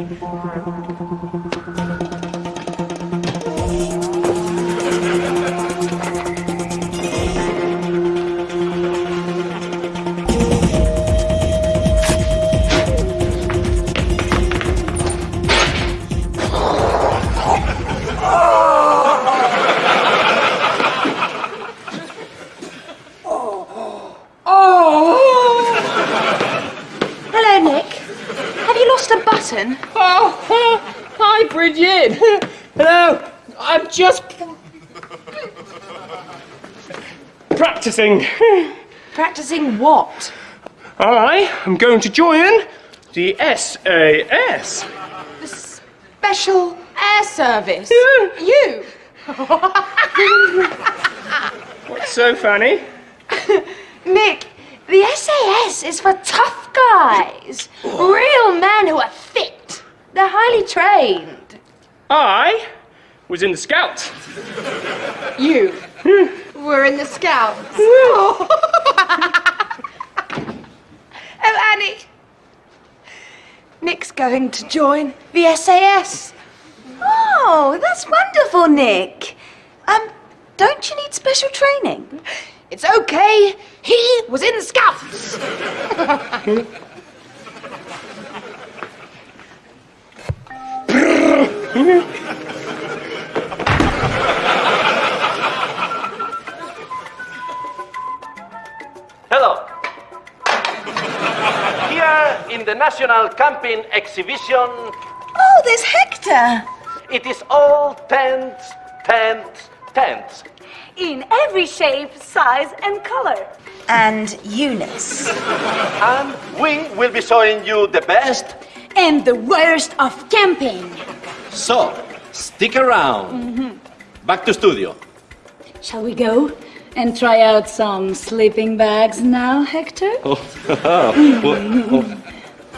Thank you. Practicing. Practicing what? I am going to join the SAS. The Special Air Service. Yeah. You? What's so funny? Nick, the SAS is for tough guys. Real men who are fit. They're highly trained. I was in the Scouts. You hmm. Were in the Scouts. oh, Annie. Nick's going to join the SAS. Oh, that's wonderful, Nick. Um, don't you need special training? It's okay. He was in the Scouts. National Camping Exhibition, Oh, there's Hector. it is all tents, tents, tents. In every shape, size, and color. And Eunice. And we will be showing you the best. And the worst of camping. So, stick around. Mm-hmm. Back to studio. Shall we go and try out some sleeping bags now, Hector? Oh, oh, oh,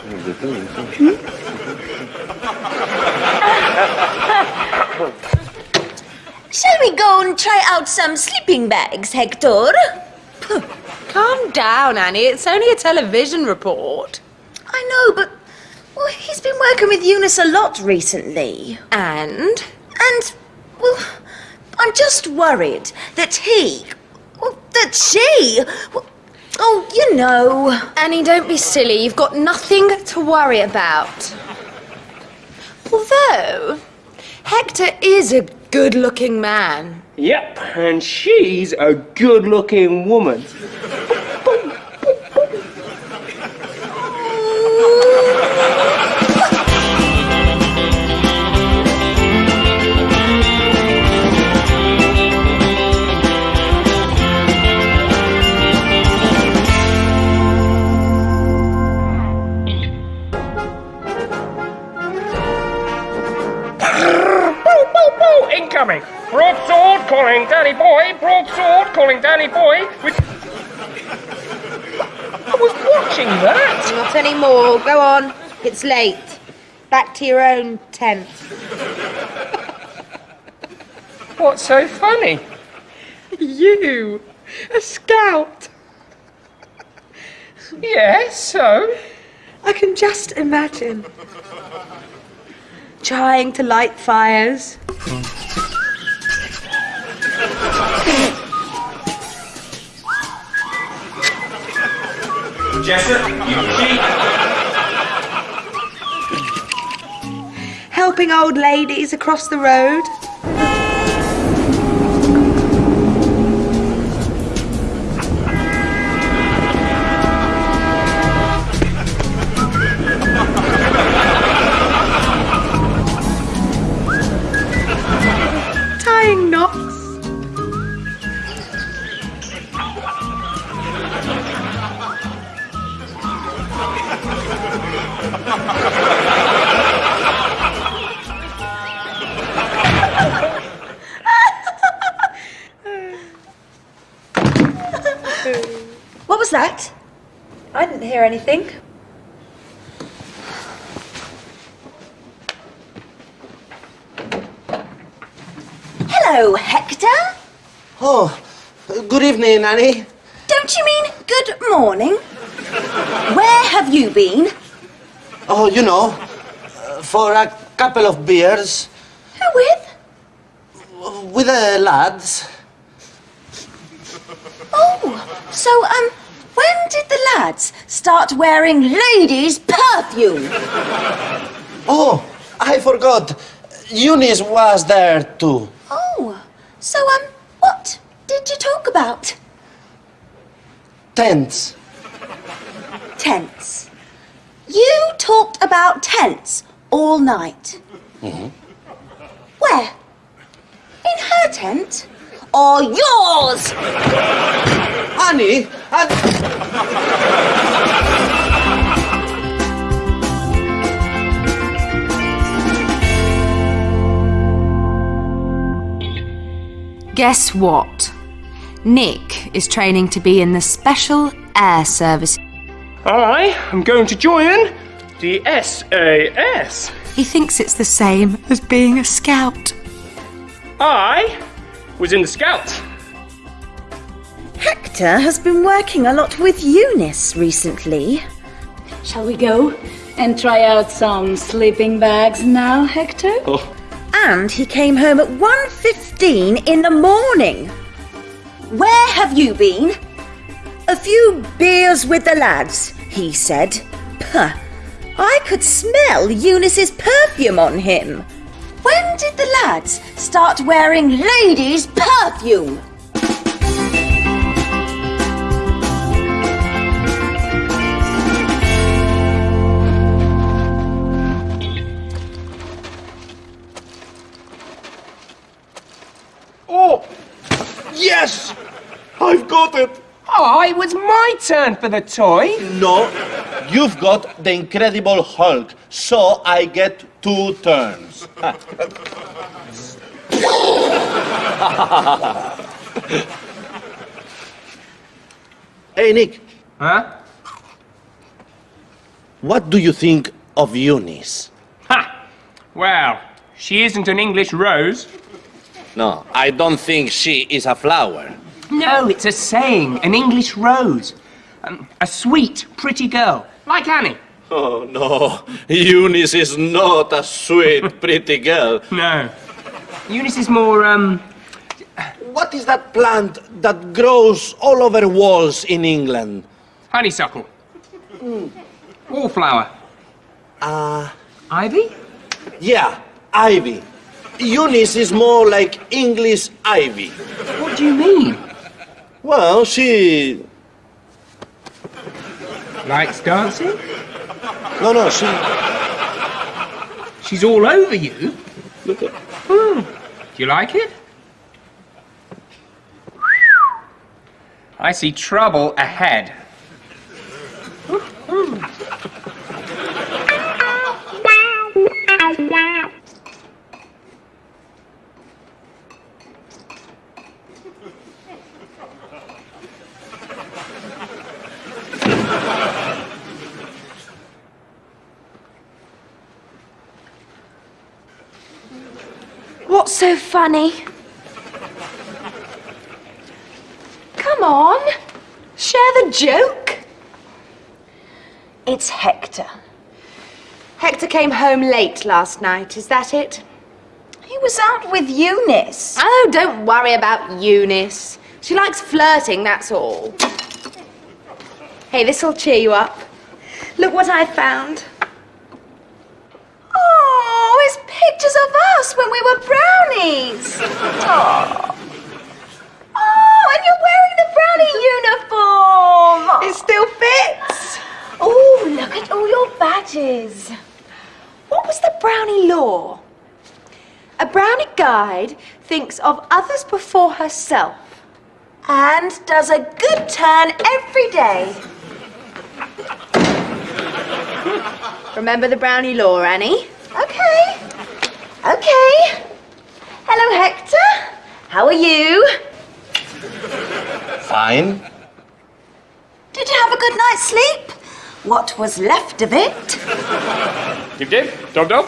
Hmm? Shall we go and try out some sleeping bags, Hector? Calm down, Annie. It's only a television report. I know, but well, he's been working with Eunice a lot recently. And? And, well, I'm just worried that he, well, that she, well, oh, you know. Annie, don't be silly. You've got nothing to worry about. Although, Hector is a good looking man. Yep, and she's a good looking woman. Danny Boy! With... I was watching that! Not anymore. Go on. It's late. Back to your own tent. What's so funny? You, a scout. Yes, so? I can just imagine. Trying to light fires. Jessup, you cheat! Helping old ladies across the road. Annie. Don't you mean good morning? Where have you been? Oh, you know, uh, for a couple of beers Who with? with the lads. Oh, so, um, when did the lads start wearing ladies' perfume? Oh, I forgot. Eunice was there too. Oh, so, um, what did you talk about? Tents. Tents. You talked about tents all night. Mm-hmm. Where? In her tent? Or yours? Annie, and Guess what? Nick is training to be in the Special Air Service. I am going to join the SAS. He thinks it's the same as being a scout. I was in the Scouts. Hector has been working a lot with Eunice recently. Shall we go and try out some sleeping bags now, Hector? Oh. And he came home at 1.15 in the morning. Where have you been? A few beers with the lads, he said. Puh. I could smell Eunice's perfume on him. When did the lads start wearing ladies' perfume? oh, yes, I've got it. Oh, it was my turn for the toy. No, you've got the Incredible Hulk, so I get two turns. hey, Nick, Huh? what do you think of Eunice? Ha! Well, she isn't an English rose. No, I don't think she is a flower. No, it's a saying, an English rose. Um, a sweet, pretty girl, like Annie. Oh no, Eunice is not a sweet, pretty girl. No. Eunice is more, um, What is that plant that grows all over walls in England? honeysuckle. Wallflower. Uh, Ivy? yeah, ivy. Eunice is more like English ivy. What do you mean? Well, she. Likes dancing? No, no, she. She's all over you? Look at. Hmm. Do you like it? I see trouble ahead. Hmm. What's so funny? Come on, share the joke. It's Hector. Hector came home late last night, is that it? He was out with Eunice. Oh, don't worry about Eunice. She likes flirting, that's all. Hey, this'll cheer you up. Look what I found. Oh, it's pictures of us when we were brownies. Oh. Oh, and you're wearing the brownie uniform. It still fits. Oh, look at all your badges. What was the brownie law? A brownie guide thinks of others before herself. And does a good turn every day. Remember the brownie law, Annie? Okay. Okay. Hello, Hector. How are you? Fine. Did you have a good night's sleep? What was left of it? Dib dib, dob dob.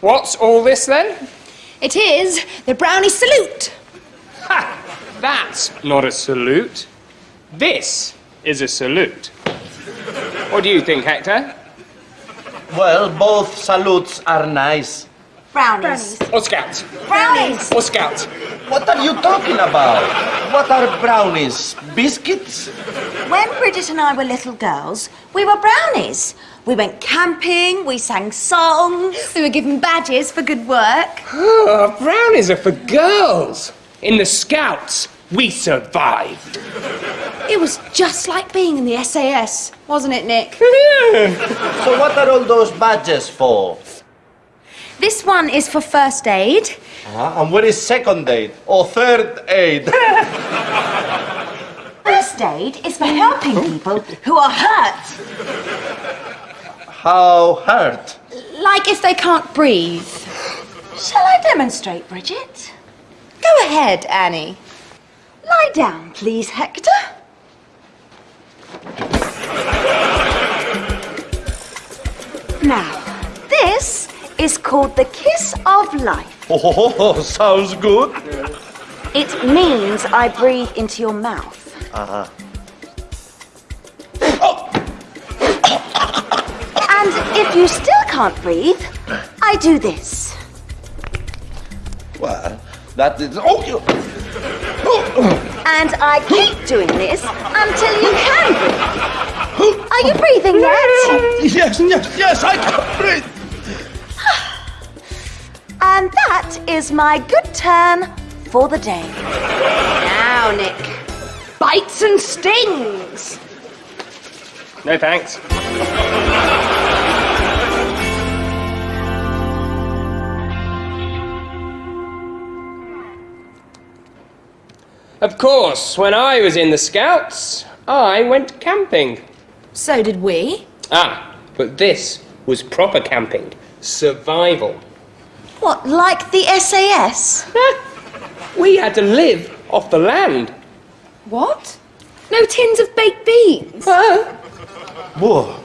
What's all this then? It is the brownie salute. Ha! That's not a salute. This is a salute. What do you think, Hector? Well, both salutes are nice. Brownies. Or scouts. Brownies. Or scouts. What are you talking about? What are brownies? Biscuits? When Bridget and I were little girls, we were brownies. We went camping, we sang songs. We were given badges for good work. Oh, brownies are for girls. In the scouts, we survived. It was just like being in the SAS, wasn't it, Nick? So what are all those badges for? This one is for first aid. Uh, and what is second aid or third aid? First aid is for helping people who are hurt. How hurt? Like if they can't breathe. Shall I demonstrate, Bridget? Go ahead, Annie. Lie down, please, Hector. Now, this is called the kiss of life. Oh, sounds good. It means I breathe into your mouth. Uh-huh. and if you still can't breathe, I do this. Well, that is. Oh, you. And I keep doing this until you can breathe. Are you breathing yet? Yes, yes, yes, I can breathe. And that is my good turn for the day. Now, Nick. Bites and stings. No thanks. Of course, when I was in the scouts, I went camping. So did we. Ah, but this was proper camping. Survival. What, like the SAS? We had to live off the land. What? No tins of baked beans. Whoa.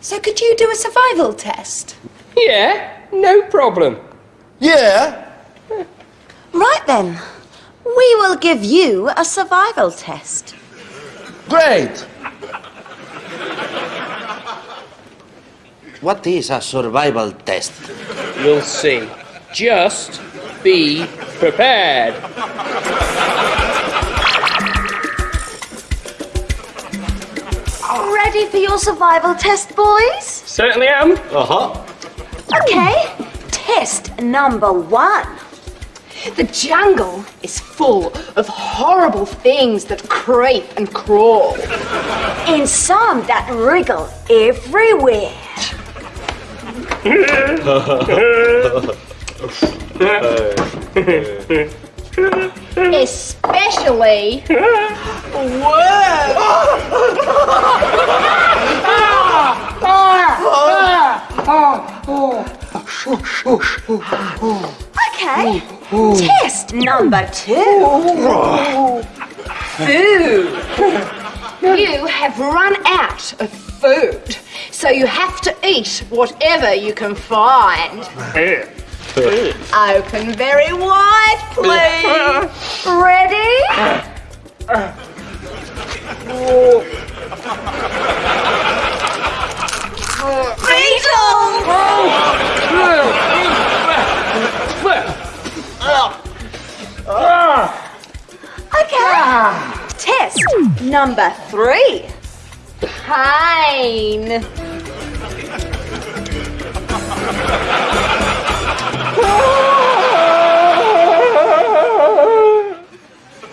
So could you do a survival test? Yeah, no problem. Yeah. Right then. We will give you a survival test. Great. What is a survival test? You'll see. Just be prepared. Ready for your survival test, boys? Certainly am. Uh huh. Okay. Test number one. The jungle is full of horrible things that creep and crawl. And some that wriggle everywhere. Especially Okay. Test number two. food. You have run out of food, so you have to eat whatever you can find. Open very wide, please. Ready? Beetle! Okay. Ah. Test number three. Pain.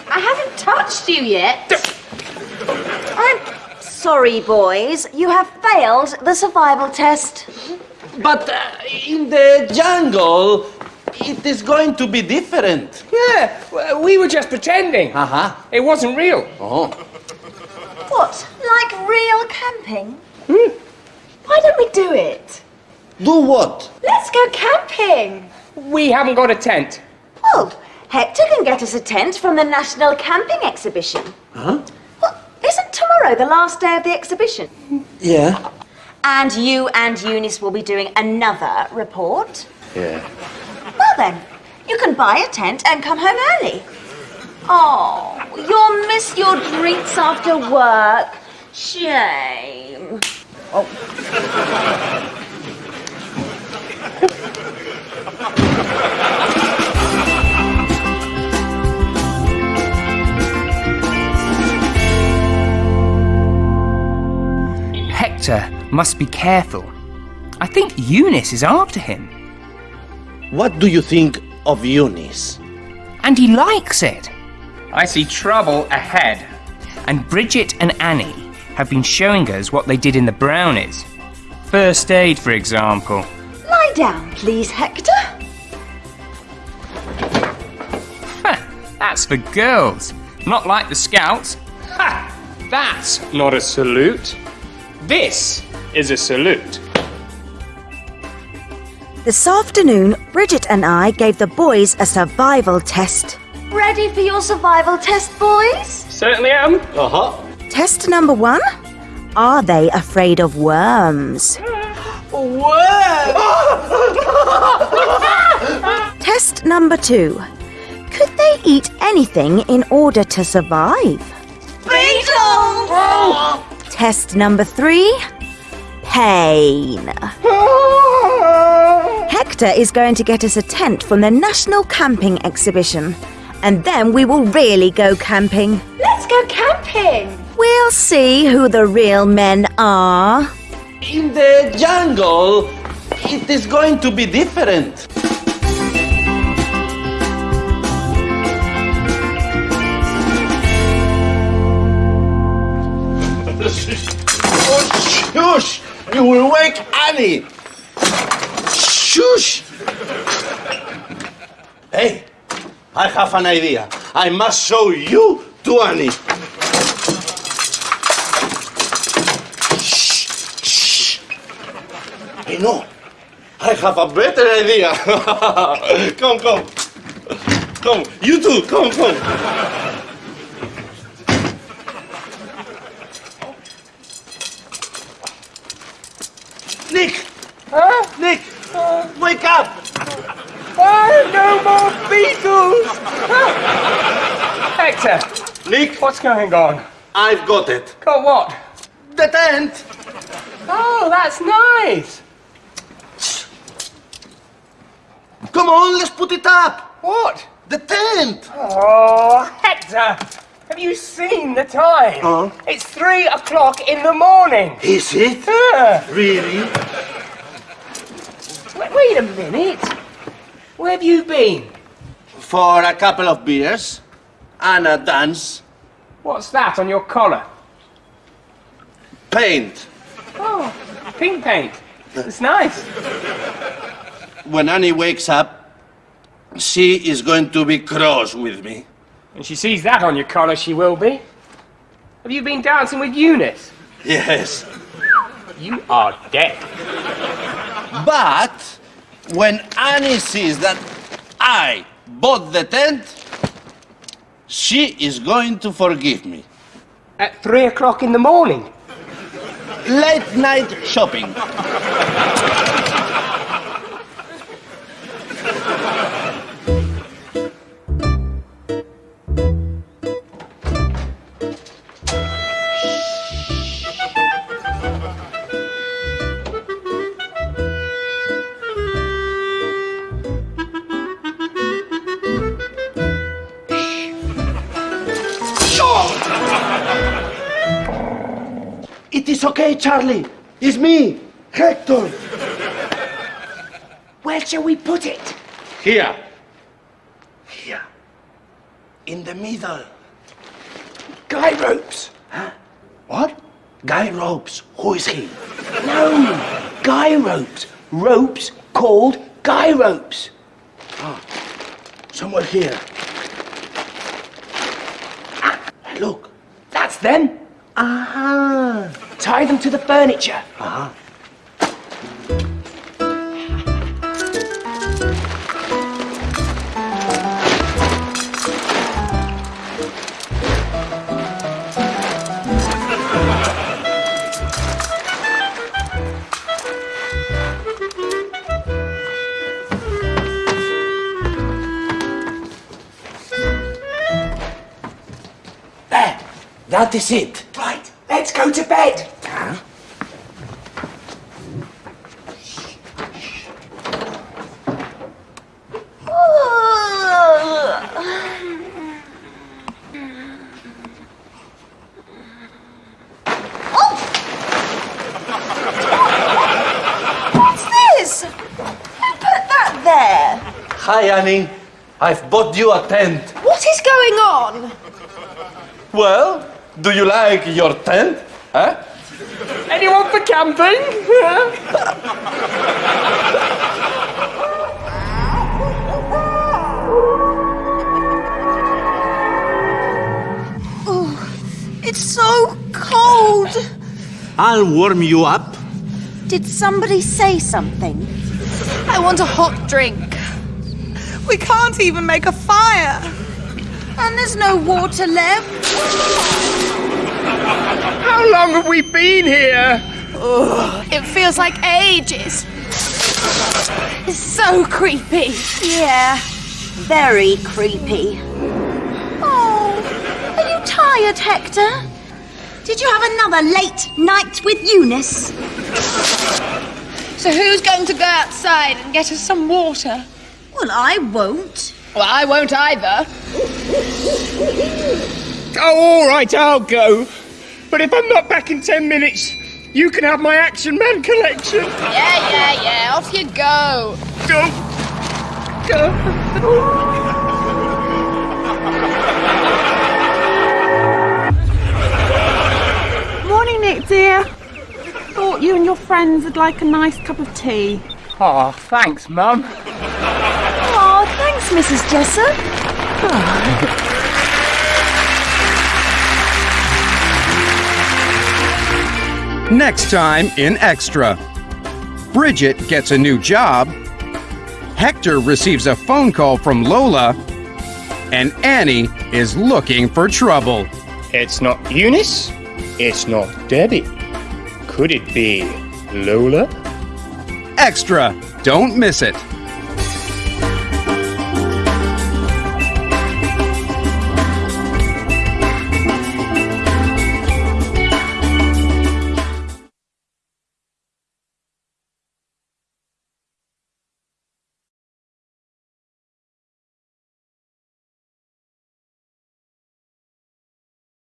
I haven't touched you yet. I'm sorry, boys. You have failed the survival test. But uh, in the jungle, it is going to be different. Yeah, we were just pretending. Uh huh. It wasn't real. Oh. What? Like real camping? Hmm? Why don't we do it? Do what? Let's go camping. We haven't got a tent. Well, Hector can get us a tent from the National Camping Exhibition. Huh? Well, isn't tomorrow the last day of the exhibition? Yeah. And you and Eunice will be doing another report. Yeah. Then, you can buy a tent and come home early. Oh, you'll miss your drinks after work. Shame. Oh. Hector must be careful. I think Eunice is after him. What do you think of Eunice? and he likes it. I see trouble ahead. And Bridget and Annie have been showing us what they did in the brownies. First aid, for example. Lie down, please, Hector. Heh, that's for girls, not like the scouts. Ha! That's not a salute. This is a salute. This afternoon, Bridget and I gave the boys a survival test. Ready for your survival test, boys? Certainly am. Uh huh. Test number one Are they afraid of worms? Worms! Test number two Could they eat anything in order to survive? Beetles! Test number three Pain. Hector is going to get us a tent from the National Camping Exhibition. And then we will really go camping. Let's go camping. We'll see who the real men are. In the jungle, it is going to be different. oh, shush! You will wake Annie. Shush! Hey, I have an idea. I must show you to Annie. Shh, shh. Hey, no. I have a better idea. come, come. Come, you too. Come, come. Nick! Huh? Nick! Wake up! Oh, no more beetles! Hector, Nick, what's going on? I've got it. Got what? The tent! Oh, that's nice. Come on, let's put it up! What? The tent! Oh, Hector, have you seen the time? Huh? It's three o'clock in the morning. Is it? Yeah. Really? Wait, a minute. Where have you been? For a couple of beers and a dance. What's that on your collar? Paint. Oh, pink paint. It's nice. When Annie wakes up, she is going to be cross with me. When she sees that on your collar, she will be. Have you been dancing with Eunice? Yes. You are dead. But when Annie sees that I bought the tent, she is going to forgive me. At three o'clock in the morning. Late night shopping. Charlie. It's me, Hector. Where shall we put it? Here. Here. In the middle. Guy ropes. Huh? What? Guy Ropes. Who is he? No, guy ropes. Ropes called guy ropes. Ah, somewhere here. Ah, look. That's them. Ah. Tie them to the furniture. Uh-huh. There. That is it. Let's go to bed. Oh! Oh! Hi, Annie. I've bought you a tent. What is going on? Well, do you like your tent? Huh? Anyone for camping? oh, It's so cold. I'll warm you up. Did somebody say something? I want a hot drink. We can't even make a fire. And there's no water left. How long have we been here? It feels like ages. It's so creepy. Yeah, very creepy. Oh, are you tired, Hector? Did you have another late night with Eunice? So who's going to go outside and get us some water? Well, I won't. Well, I won't either. Oh, all right, I'll go. But if I'm not back in ten minutes, you can have my Action Man collection. Yeah, yeah, yeah. Off you go. Go. Go. Morning, Nick, dear. Thought you and your friends would like a nice cup of tea. Oh, thanks, Mum. Oh, thanks, Mrs. Jessup. Next time in Extra. Bridget gets a new job. Hector receives a phone call from Lola. And Annie is looking for trouble. It's not Eunice. It's not Debbie. Could it be Lola? Extra. Don't miss it.